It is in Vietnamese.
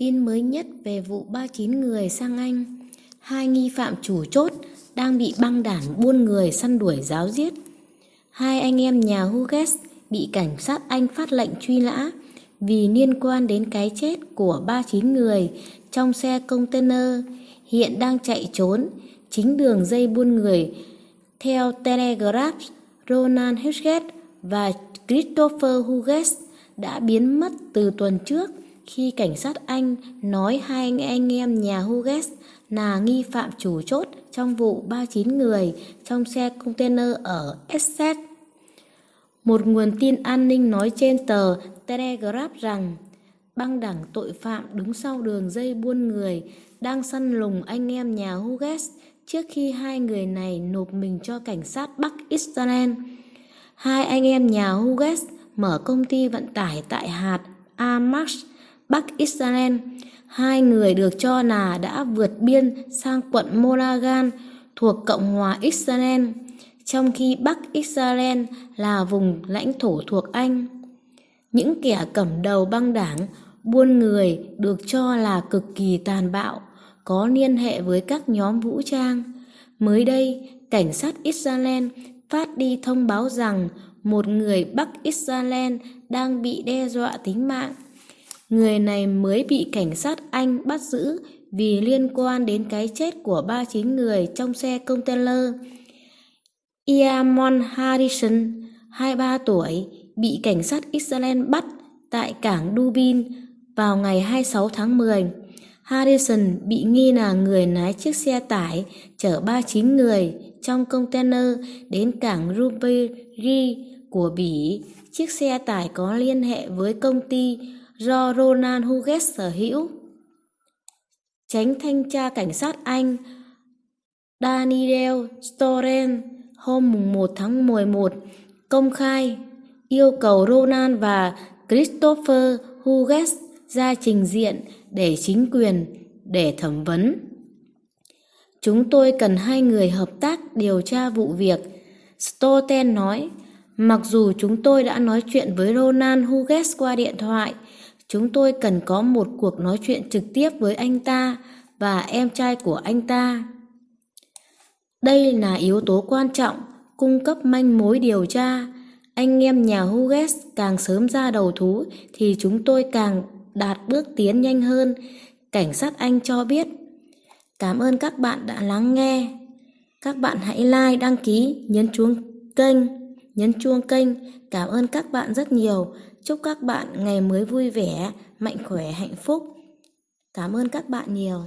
Tin mới nhất về vụ 39 người sang Anh. Hai nghi phạm chủ chốt đang bị băng đảng buôn người săn đuổi giáo giết. Hai anh em nhà Hughes bị cảnh sát Anh phát lệnh truy nã vì liên quan đến cái chết của 39 người trong xe container hiện đang chạy trốn chính đường dây buôn người theo Telegraph Ronan Hughes và Christopher Hughes đã biến mất từ tuần trước khi cảnh sát Anh nói hai anh em nhà Hughes là nghi phạm chủ chốt trong vụ 39 người trong xe container ở Essex. Một nguồn tin an ninh nói trên tờ Telegraph rằng băng đảng tội phạm đứng sau đường dây buôn người đang săn lùng anh em nhà Hughes trước khi hai người này nộp mình cho cảnh sát Bắc Israel. Hai anh em nhà Hughes mở công ty vận tải tại hạt Amash, Bắc Israel. Hai người được cho là đã vượt biên sang quận Moragan thuộc Cộng hòa Israel, trong khi Bắc Israel là vùng lãnh thổ thuộc Anh. Những kẻ cầm đầu băng đảng buôn người được cho là cực kỳ tàn bạo, có liên hệ với các nhóm vũ trang. Mới đây, cảnh sát Israel phát đi thông báo rằng một người Bắc Israel đang bị đe dọa tính mạng. Người này mới bị cảnh sát Anh bắt giữ vì liên quan đến cái chết của 39 người trong xe container. Iamon Harrison, 23 tuổi, bị cảnh sát Israel bắt tại cảng Dubin vào ngày 26 tháng 10. Harrison bị nghi là người lái chiếc xe tải chở 39 người trong container đến cảng Ruberi của Bỉ. Chiếc xe tải có liên hệ với công ty do Ronald Hughes sở hữu. Tránh thanh tra cảnh sát Anh Daniel Storen hôm 1 tháng 11 công khai yêu cầu Ronald và Christopher Hughes ra trình diện để chính quyền để thẩm vấn. Chúng tôi cần hai người hợp tác điều tra vụ việc, Stoten nói. Mặc dù chúng tôi đã nói chuyện với Ronald Hughes qua điện thoại, chúng tôi cần có một cuộc nói chuyện trực tiếp với anh ta và em trai của anh ta. Đây là yếu tố quan trọng, cung cấp manh mối điều tra. Anh em nhà Hughes càng sớm ra đầu thú thì chúng tôi càng đạt bước tiến nhanh hơn, cảnh sát Anh cho biết. Cảm ơn các bạn đã lắng nghe. Các bạn hãy like, đăng ký, nhấn chuông kênh, nhấn chuông kênh. Cảm ơn các bạn rất nhiều. Chúc các bạn ngày mới vui vẻ, mạnh khỏe, hạnh phúc. Cảm ơn các bạn nhiều.